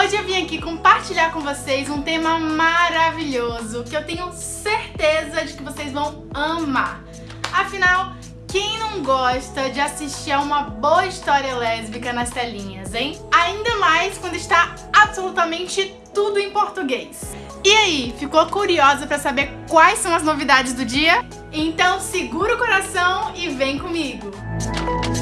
Hoje eu vim aqui compartilhar com vocês um tema maravilhoso que eu tenho certeza de que vocês vão amar. Afinal, quem não gosta de assistir a uma boa história lésbica nas telinhas, hein? Ainda mais quando está absolutamente tudo em português. E aí, ficou curiosa para saber quais são as novidades do dia? Então segura o coração e vem comigo! Enquanto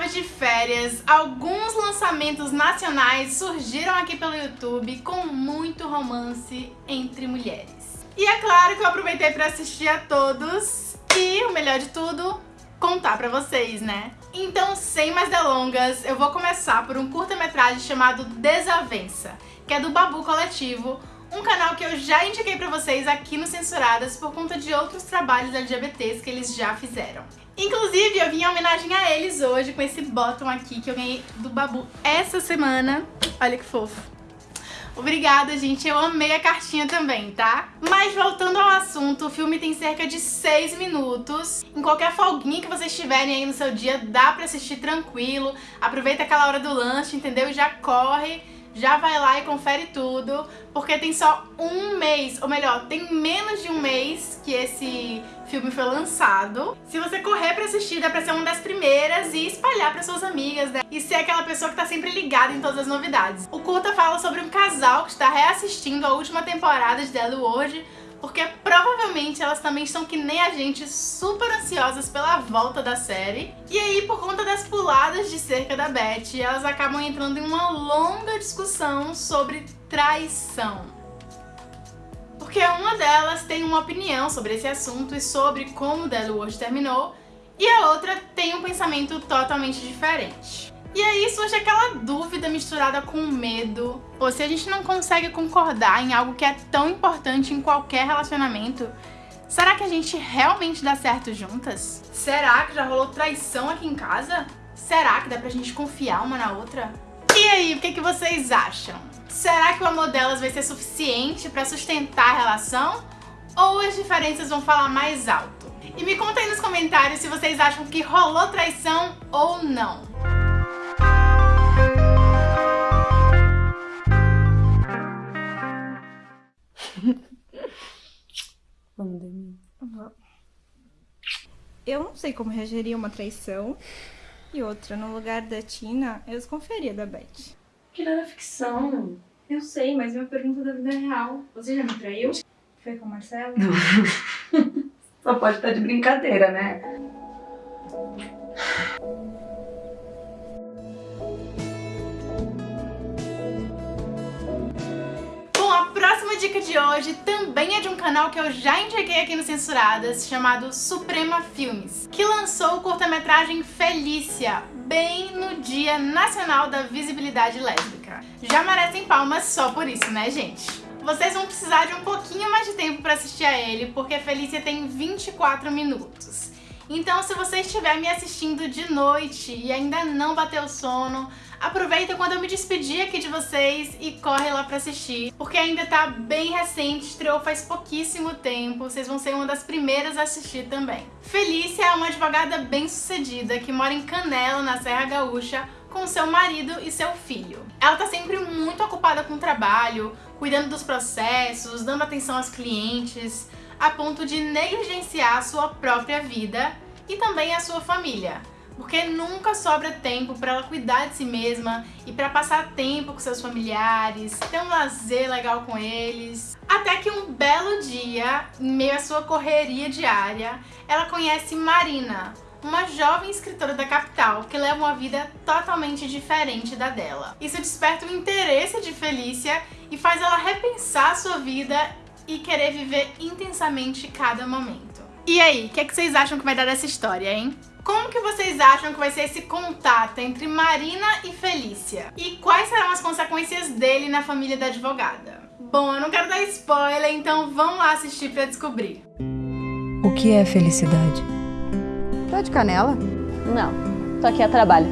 estava de férias, alguns lançamentos nacionais surgiram aqui pelo YouTube com muito romance entre mulheres. E é claro que eu aproveitei para assistir a todos e, o melhor de tudo, contar pra vocês, né? Então, sem mais delongas, eu vou começar por um curta-metragem chamado Desavença, que é do Babu Coletivo, um canal que eu já indiquei pra vocês aqui no Censuradas por conta de outros trabalhos LGBTs que eles já fizeram. Inclusive, eu vim em homenagem a eles hoje com esse bottom aqui que eu ganhei do Babu essa semana. Olha que fofo. Obrigada, gente. Eu amei a cartinha também, tá? Mas voltando ao assunto, o filme tem cerca de 6 minutos. Em qualquer folguinha que vocês tiverem aí no seu dia, dá pra assistir tranquilo. Aproveita aquela hora do lanche, entendeu? E já corre já vai lá e confere tudo, porque tem só um mês, ou melhor, tem menos de um mês que esse filme foi lançado. Se você correr pra assistir, dá pra ser uma das primeiras e espalhar pra suas amigas, né? E ser aquela pessoa que tá sempre ligada em todas as novidades. O curta fala sobre um casal que está reassistindo a última temporada de The hoje, porque provavelmente elas também estão que nem a gente, super ansiosas pela volta da série. E aí, por conta das puladas de cerca da Beth, elas acabam entrando em uma longa discussão sobre traição. Porque uma delas tem uma opinião sobre esse assunto e sobre como World terminou, e a outra tem um pensamento totalmente diferente. E aí surge aquela dúvida misturada com medo. Pô, se a gente não consegue concordar em algo que é tão importante em qualquer relacionamento, será que a gente realmente dá certo juntas? Será que já rolou traição aqui em casa? Será que dá pra gente confiar uma na outra? E aí, o que, que vocês acham? Será que o amor delas vai ser suficiente pra sustentar a relação? Ou as diferenças vão falar mais alto? E me conta aí nos comentários se vocês acham que rolou traição ou não. Eu não sei como reagiria uma traição. E outra, no lugar da Tina, eu desconfiaria da Beth. Que era ficção. Eu sei, mas é uma pergunta da vida real. Você já me traiu? Foi com o Marcelo? Só pode estar de brincadeira, né? Dica de hoje também é de um canal que eu já indiquei aqui no Censuradas, chamado Suprema Filmes, que lançou o curta-metragem Felícia, bem no Dia Nacional da Visibilidade Lésbica. Já merecem palmas só por isso, né, gente? Vocês vão precisar de um pouquinho mais de tempo para assistir a ele, porque Felícia tem 24 minutos. Então, se você estiver me assistindo de noite e ainda não bateu sono, aproveita quando eu me despedir aqui de vocês e corre lá pra assistir, porque ainda tá bem recente, estreou faz pouquíssimo tempo, vocês vão ser uma das primeiras a assistir também. Felícia é uma advogada bem sucedida que mora em Canela, na Serra Gaúcha, com seu marido e seu filho. Ela tá sempre muito ocupada com o trabalho, cuidando dos processos, dando atenção aos clientes, a ponto de negligenciar a sua própria vida e também a sua família porque nunca sobra tempo para ela cuidar de si mesma e para passar tempo com seus familiares, ter um lazer legal com eles. Até que um belo dia, em meio à sua correria diária, ela conhece Marina, uma jovem escritora da capital que leva uma vida totalmente diferente da dela. Isso desperta o interesse de Felícia e faz ela repensar sua vida e querer viver intensamente cada momento. E aí, o que, é que vocês acham que vai dar dessa história, hein? Como que vocês acham que vai ser esse contato entre Marina e Felícia? E quais serão as consequências dele na família da advogada? Bom, eu não quero dar spoiler, então vamos lá assistir pra descobrir. O que é felicidade? Tá de canela? Não, tô aqui a trabalho.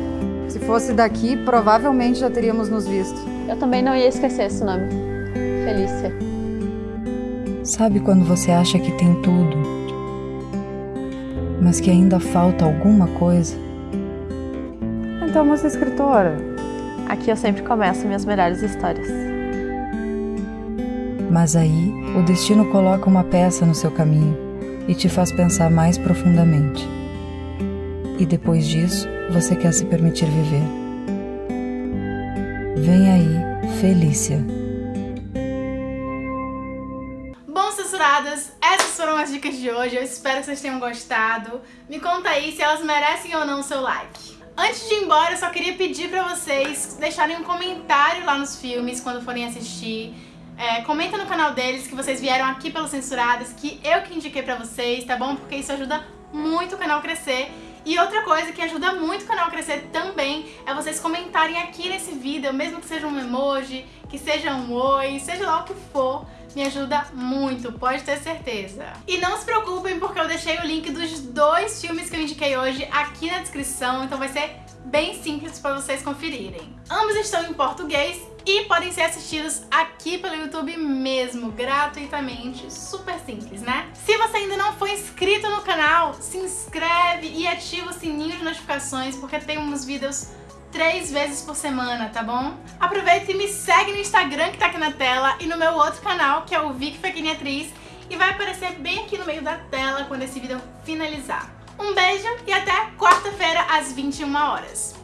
Se fosse daqui, provavelmente já teríamos nos visto. Eu também não ia esquecer esse nome. Felícia. Sabe quando você acha que tem tudo mas que ainda falta alguma coisa? Então você é escritora. Aqui eu sempre começo minhas melhores histórias. Mas aí o destino coloca uma peça no seu caminho e te faz pensar mais profundamente. E depois disso, você quer se permitir viver. Vem aí, Felícia. Censuradas, essas foram as dicas de hoje. Eu espero que vocês tenham gostado. Me conta aí se elas merecem ou não o seu like. Antes de ir embora, eu só queria pedir pra vocês deixarem um comentário lá nos filmes quando forem assistir. É, comenta no canal deles que vocês vieram aqui pelos Censuradas, que eu que indiquei pra vocês, tá bom? Porque isso ajuda muito o canal crescer. E outra coisa que ajuda muito o canal a crescer também é vocês comentarem aqui nesse vídeo, mesmo que seja um emoji, que seja um oi, seja lá o que for, me ajuda muito, pode ter certeza. E não se preocupem porque eu deixei o link dos dois filmes que eu indiquei hoje aqui na descrição, então vai ser bem simples para vocês conferirem. Ambos estão em português e podem ser assistidos aqui pelo YouTube mesmo, gratuitamente, super simples, né? Se você ainda não for inscrito no canal, se inscreve e ativa o sininho de notificações, porque tem uns vídeos três vezes por semana, tá bom? Aproveita e me segue no Instagram que tá aqui na tela e no meu outro canal, que é o Vic Pequena Atriz, e vai aparecer bem aqui no meio da tela quando esse vídeo finalizar. Um beijo e até quarta-feira às 21 horas.